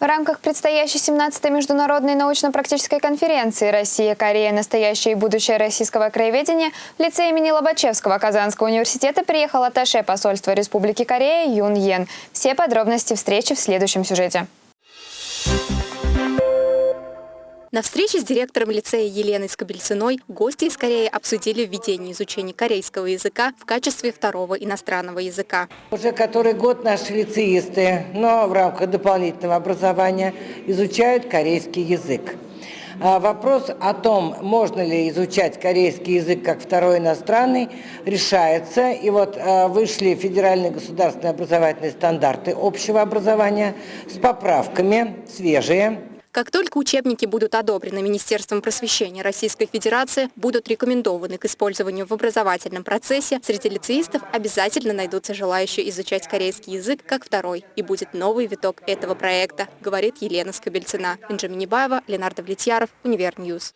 В рамках предстоящей 17-й международной научно-практической конференции «Россия, Корея. Настоящее и будущее российского краеведения» в лице имени Лобачевского Казанского университета приехал атташе посольства Республики Корея Юн Йен. Все подробности встречи в следующем сюжете. На встрече с директором лицея Еленой Скобельциной гости из Кореи обсудили введение изучения корейского языка в качестве второго иностранного языка. Уже который год наши лицеисты, но в рамках дополнительного образования, изучают корейский язык. А Вопрос о том, можно ли изучать корейский язык как второй иностранный, решается. И вот а, вышли федеральные государственные образовательные стандарты общего образования с поправками, свежие, Как только учебники будут одобрены Министерством просвещения Российской Федерации, будут рекомендованы к использованию в образовательном процессе, среди лицеистов обязательно найдутся желающие изучать корейский язык как второй. И будет новый виток этого проекта, говорит Елена Скобельцина. Инжа Минибаева, Ленардо Влетьяров, Univer News.